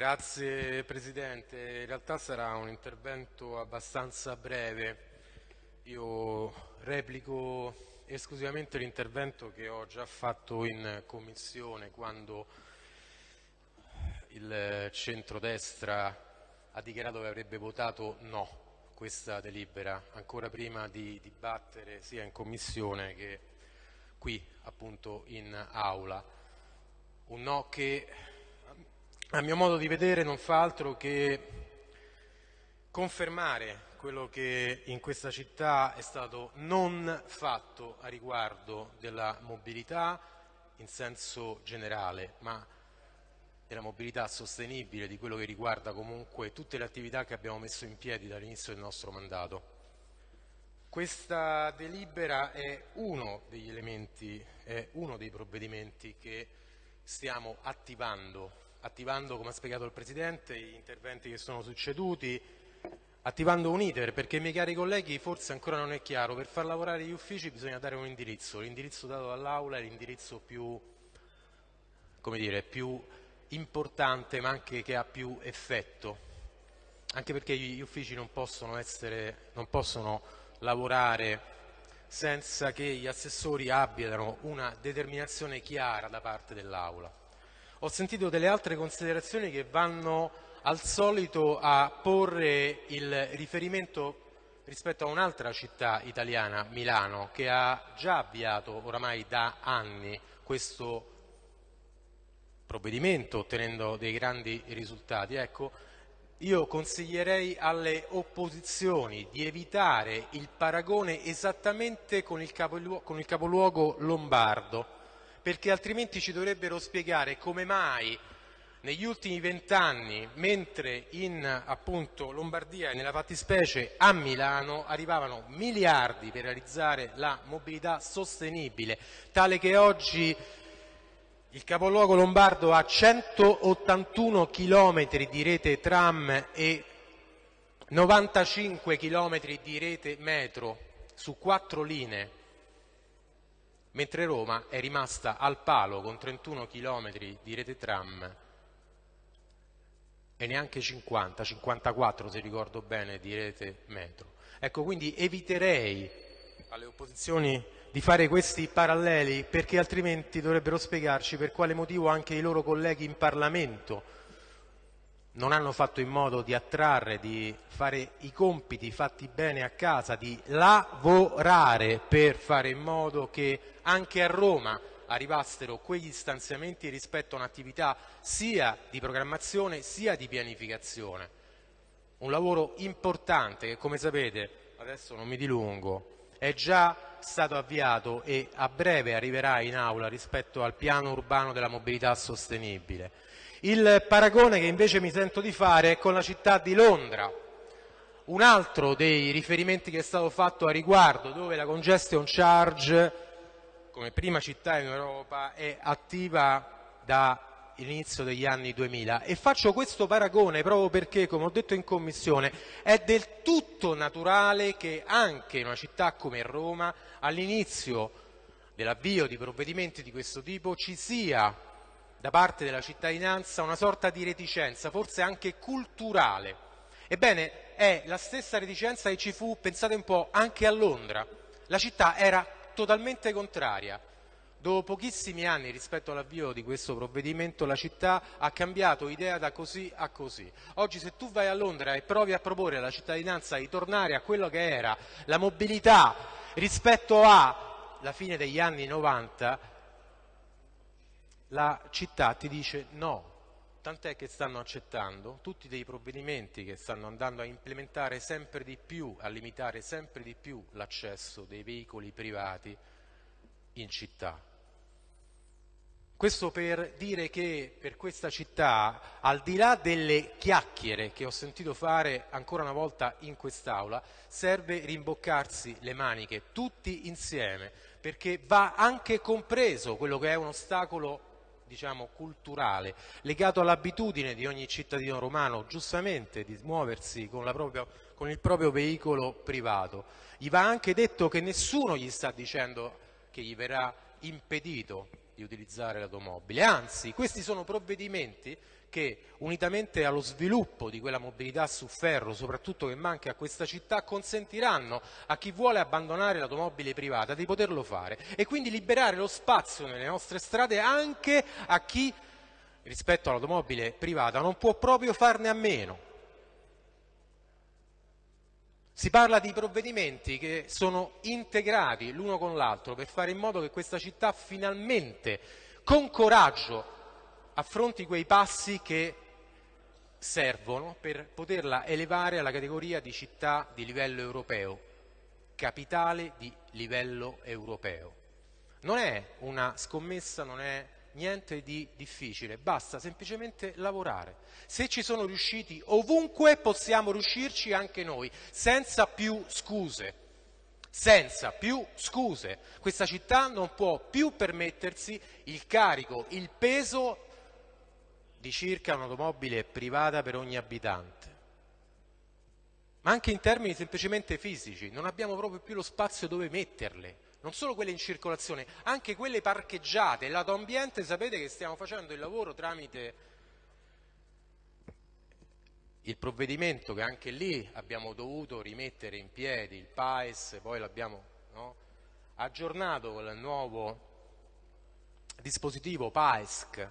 Grazie Presidente, in realtà sarà un intervento abbastanza breve. Io replico esclusivamente l'intervento che ho già fatto in Commissione quando il centrodestra ha dichiarato che avrebbe votato no questa delibera, ancora prima di dibattere sia in Commissione che qui appunto in Aula. Un no che a mio modo di vedere non fa altro che confermare quello che in questa città è stato non fatto a riguardo della mobilità in senso generale, ma della mobilità sostenibile, di quello che riguarda comunque tutte le attività che abbiamo messo in piedi dall'inizio del nostro mandato. Questa delibera è uno degli elementi, è uno dei provvedimenti che stiamo attivando, attivando come ha spiegato il Presidente gli interventi che sono succeduti, attivando un iter perché miei cari colleghi forse ancora non è chiaro, per far lavorare gli uffici bisogna dare un indirizzo, l'indirizzo dato dall'Aula è l'indirizzo più, dire, più importante ma anche che ha più effetto, anche perché gli uffici non possono, essere, non possono lavorare senza che gli assessori abbiano una determinazione chiara da parte dell'Aula. Ho sentito delle altre considerazioni che vanno al solito a porre il riferimento rispetto a un'altra città italiana, Milano, che ha già avviato oramai da anni questo provvedimento ottenendo dei grandi risultati. Ecco, io consiglierei alle opposizioni di evitare il paragone esattamente con il, capoluogo, con il capoluogo lombardo, perché altrimenti ci dovrebbero spiegare come mai negli ultimi vent'anni, mentre in appunto, Lombardia e nella fattispecie a Milano arrivavano miliardi per realizzare la mobilità sostenibile, tale che oggi il capoluogo lombardo ha 181 km di rete tram e 95 km di rete metro su quattro linee, mentre Roma è rimasta al palo con 31 km di rete tram e neanche 50, 54 se ricordo bene, di rete metro. Ecco, quindi eviterei alle opposizioni di fare questi paralleli perché altrimenti dovrebbero spiegarci per quale motivo anche i loro colleghi in Parlamento non hanno fatto in modo di attrarre, di fare i compiti fatti bene a casa, di lavorare per fare in modo che anche a Roma arrivassero quegli stanziamenti rispetto a un'attività sia di programmazione sia di pianificazione. Un lavoro importante che come sapete, adesso non mi dilungo, è già stato avviato e a breve arriverà in aula rispetto al piano urbano della mobilità sostenibile. Il paragone che invece mi sento di fare è con la città di Londra, un altro dei riferimenti che è stato fatto a riguardo, dove la congestion charge, come prima città in Europa, è attiva da l'inizio degli anni 2000 e faccio questo paragone proprio perché, come ho detto in Commissione, è del tutto naturale che anche in una città come Roma all'inizio dell'avvio di provvedimenti di questo tipo ci sia da parte della cittadinanza una sorta di reticenza, forse anche culturale. Ebbene, è la stessa reticenza che ci fu, pensate un po', anche a Londra. La città era totalmente contraria Dopo pochissimi anni rispetto all'avvio di questo provvedimento la città ha cambiato idea da così a così. Oggi se tu vai a Londra e provi a proporre alla cittadinanza di tornare a quello che era la mobilità rispetto alla fine degli anni 90, la città ti dice no, tant'è che stanno accettando tutti dei provvedimenti che stanno andando a implementare sempre di più, a limitare sempre di più l'accesso dei veicoli privati in città. Questo per dire che per questa città, al di là delle chiacchiere che ho sentito fare ancora una volta in quest'Aula, serve rimboccarsi le maniche tutti insieme, perché va anche compreso quello che è un ostacolo diciamo, culturale, legato all'abitudine di ogni cittadino romano, giustamente, di muoversi con, propria, con il proprio veicolo privato. Gli va anche detto che nessuno gli sta dicendo che gli verrà impedito di utilizzare l'automobile, anzi questi sono provvedimenti che unitamente allo sviluppo di quella mobilità su ferro, soprattutto che manca a questa città, consentiranno a chi vuole abbandonare l'automobile privata di poterlo fare e quindi liberare lo spazio nelle nostre strade anche a chi rispetto all'automobile privata non può proprio farne a meno. Si parla di provvedimenti che sono integrati l'uno con l'altro per fare in modo che questa città finalmente, con coraggio, affronti quei passi che servono per poterla elevare alla categoria di città di livello europeo, capitale di livello europeo. Non è una scommessa, non è niente di difficile, basta semplicemente lavorare. Se ci sono riusciti ovunque possiamo riuscirci anche noi, senza più scuse. Senza più scuse. Questa città non può più permettersi il carico, il peso di circa un'automobile privata per ogni abitante. Ma anche in termini semplicemente fisici, non abbiamo proprio più lo spazio dove metterle non solo quelle in circolazione, anche quelle parcheggiate. Lato ambiente sapete che stiamo facendo il lavoro tramite il provvedimento che anche lì abbiamo dovuto rimettere in piedi, il PAES, poi l'abbiamo no, aggiornato con il nuovo dispositivo PAESC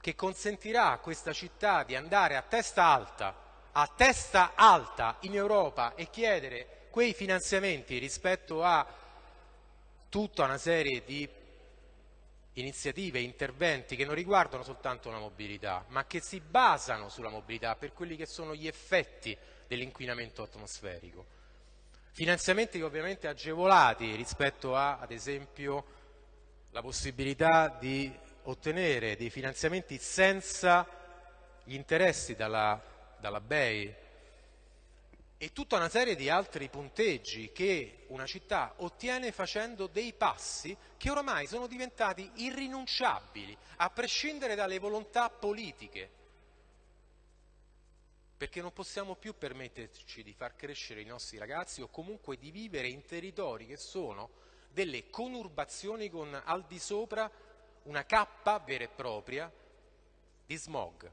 che consentirà a questa città di andare a testa alta, a testa alta in Europa e chiedere quei finanziamenti rispetto a tutta una serie di iniziative, interventi che non riguardano soltanto la mobilità, ma che si basano sulla mobilità per quelli che sono gli effetti dell'inquinamento atmosferico. Finanziamenti ovviamente agevolati rispetto a, ad esempio, la possibilità di ottenere dei finanziamenti senza gli interessi dalla, dalla BEI e tutta una serie di altri punteggi che una città ottiene facendo dei passi che oramai sono diventati irrinunciabili, a prescindere dalle volontà politiche. Perché non possiamo più permetterci di far crescere i nostri ragazzi o comunque di vivere in territori che sono delle conurbazioni con al di sopra una cappa vera e propria di smog.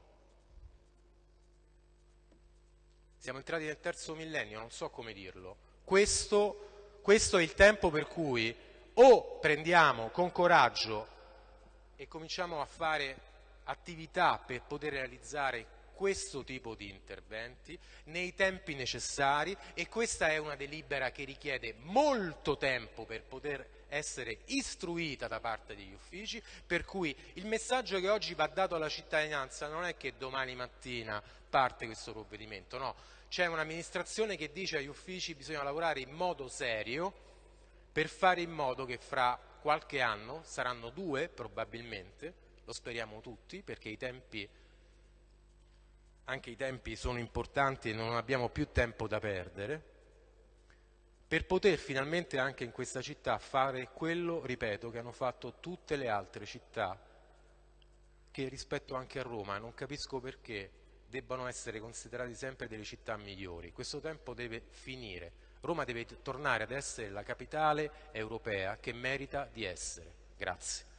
Siamo entrati nel terzo millennio, non so come dirlo. Questo, questo è il tempo per cui o prendiamo con coraggio e cominciamo a fare attività per poter realizzare questo tipo di interventi nei tempi necessari e questa è una delibera che richiede molto tempo per poter essere istruita da parte degli uffici, per cui il messaggio che oggi va dato alla cittadinanza non è che domani mattina parte questo provvedimento, no, c'è un'amministrazione che dice agli uffici che bisogna lavorare in modo serio per fare in modo che fra qualche anno, saranno due probabilmente, lo speriamo tutti perché i tempi, anche i tempi sono importanti e non abbiamo più tempo da perdere, per poter finalmente anche in questa città fare quello, ripeto, che hanno fatto tutte le altre città che rispetto anche a Roma, non capisco perché debbano essere considerati sempre delle città migliori. Questo tempo deve finire. Roma deve tornare ad essere la capitale europea che merita di essere. Grazie.